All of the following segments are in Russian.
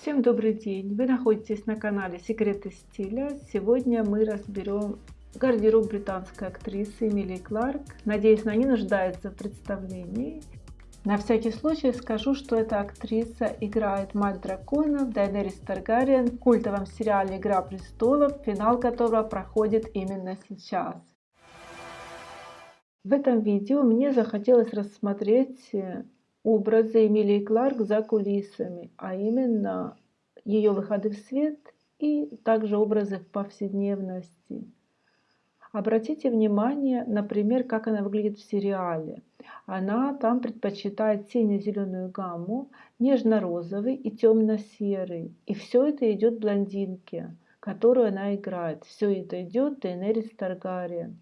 Всем добрый день! Вы находитесь на канале Секреты стиля. Сегодня мы разберем гардероб британской актрисы Эмилии Кларк. Надеюсь, она не нуждается в представлении. На всякий случай скажу, что эта актриса играет мать драконов Дайнерис Таргариен в культовом сериале «Игра престолов», финал которого проходит именно сейчас. В этом видео мне захотелось рассмотреть образы Эмилии Кларк за кулисами, а именно ее выходы в свет и также образы в повседневности. Обратите внимание, например, как она выглядит в сериале. Она там предпочитает сине-зеленую гамму, нежно-розовый и темно-серый. И все это идет блондинке, которую она играет. Все это идет Дейнерис Таргариен.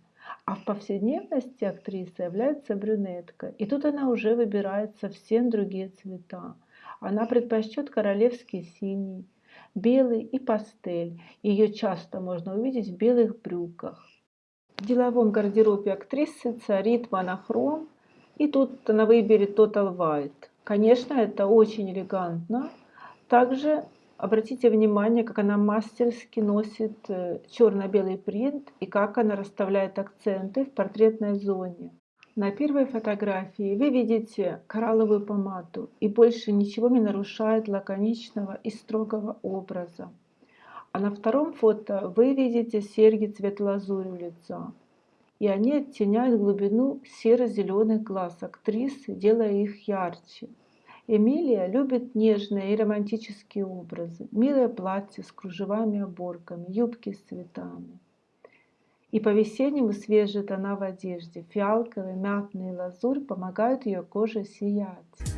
А в повседневности актриса является брюнетка. И тут она уже выбирает совсем другие цвета. Она предпочтет королевский синий, белый и пастель. Ее часто можно увидеть в белых брюках. В деловом гардеробе актрисы царит монохром. И тут она выберет Total White. Конечно, это очень элегантно. Также Обратите внимание, как она мастерски носит э, черно-белый принт и как она расставляет акценты в портретной зоне. На первой фотографии вы видите коралловую помаду и больше ничего не нарушает лаконичного и строгого образа. А на втором фото вы видите серьги цвет лазури лица. И они оттеняют глубину серо-зеленых глаз актрисы, делая их ярче. Эмилия любит нежные и романтические образы, милое платье с кружевами оборками, юбки с цветами. И по-весеннему свежие тона в одежде, фиалковый, мятный лазурь помогают ее коже сиять.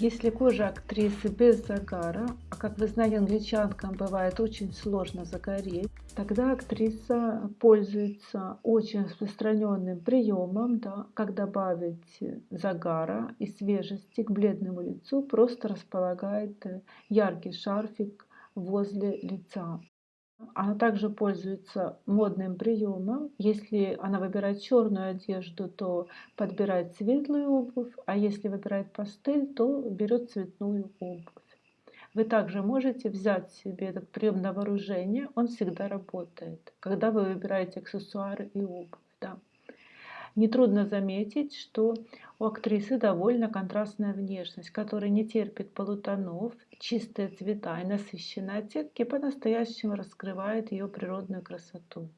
Если кожа актрисы без загара, а как вы знаете, англичанкам бывает очень сложно загореть, тогда актриса пользуется очень распространенным приемом, да, как добавить загара и свежести к бледному лицу, просто располагает яркий шарфик возле лица. Она также пользуется модным приемом. Если она выбирает черную одежду, то подбирает светлую обувь, а если выбирает пастель, то берет цветную обувь. Вы также можете взять себе этот прием на вооружение, он всегда работает, когда вы выбираете аксессуары и обувь. Да. Нетрудно заметить, что у актрисы довольно контрастная внешность, которая не терпит полутонов, чистые цвета и насыщенные оттенки по-настоящему раскрывает ее природную красоту.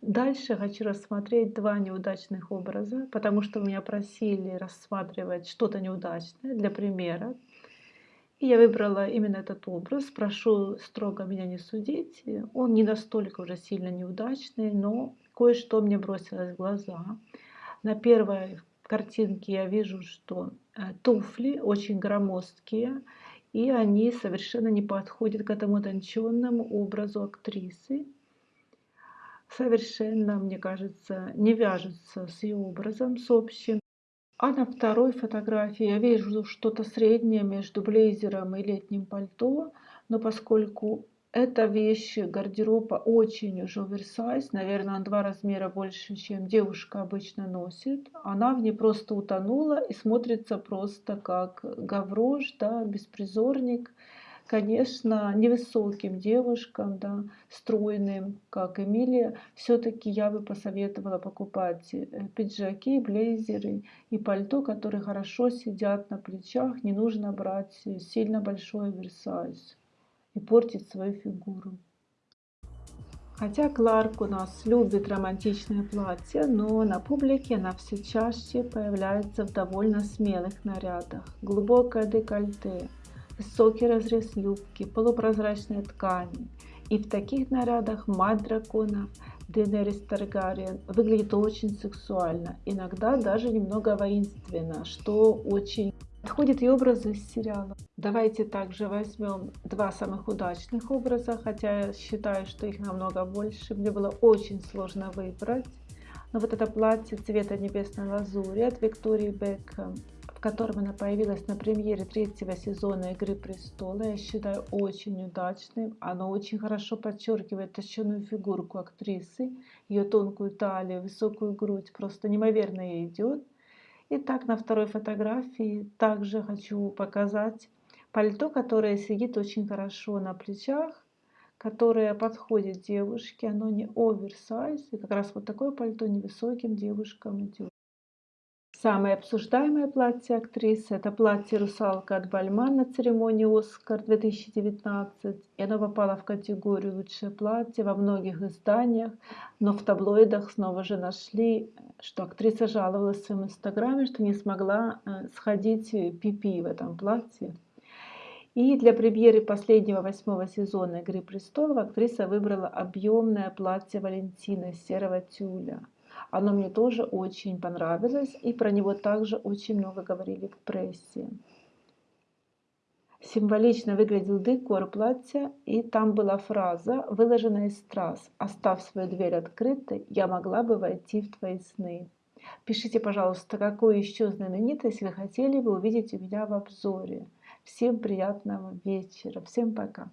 Дальше хочу рассмотреть два неудачных образа, потому что меня просили рассматривать что-то неудачное для примера. И я выбрала именно этот образ. Прошу строго меня не судить. Он не настолько уже сильно неудачный, но кое-что мне бросилось в глаза. На первой картинке я вижу, что э, туфли очень громоздкие, и они совершенно не подходят к этому тонченному образу актрисы. Совершенно, мне кажется, не вяжется с ее образом, с общим. А на второй фотографии я вижу что-то среднее между блейзером и летним пальто, но поскольку эта вещь гардероба очень уже оверсайз, наверное, на два размера больше, чем девушка обычно носит. Она в ней просто утонула и смотрится просто как гаврош, да, беспризорник. Конечно, невысоким девушкам, да, стройным, как Эмилия, все-таки я бы посоветовала покупать э, пиджаки, блейзеры и пальто, которые хорошо сидят на плечах. Не нужно брать сильно большой оверсайз и портить свою фигуру. Хотя Кларк у нас любит романтичное платье, но на публике она все чаще появляется в довольно смелых нарядах. Глубокое декольте, высокий разрез юбки, полупрозрачные ткани. И в таких нарядах мать драконов Денерис Таргариен выглядит очень сексуально, иногда даже немного воинственно, что очень подходит и образы из сериала. Давайте также возьмем два самых удачных образа, хотя я считаю, что их намного больше. Мне было очень сложно выбрать. Но вот это платье цвета небесной лазури от Виктории Бекхэм котором она появилась на премьере третьего сезона «Игры престола», я считаю очень удачным. Оно очень хорошо подчеркивает точеную фигурку актрисы, ее тонкую талию, высокую грудь, просто неимоверно ей идет. И так на второй фотографии также хочу показать пальто, которое сидит очень хорошо на плечах, которое подходит девушке, оно не оверсайз, и как раз вот такое пальто невысоким девушкам идет. Самое обсуждаемое платье актрисы – это платье «Русалка» от Бальман на церемонии «Оскар» 2019. И оно попало в категорию «Лучшее платье» во многих изданиях, но в таблоидах снова же нашли, что актриса жаловалась в своем инстаграме, что не смогла э, сходить пипи в этом платье. И для премьеры последнего восьмого сезона «Игры престолов» актриса выбрала объемное платье Валентина серого тюля – оно мне тоже очень понравилось, и про него также очень много говорили в прессе. Символично выглядел декор платья, и там была фраза, выложенная из страз «Оставь свою дверь открытой, я могла бы войти в твои сны». Пишите, пожалуйста, какую еще знаменитость вы хотели бы увидеть у меня в обзоре. Всем приятного вечера. Всем пока.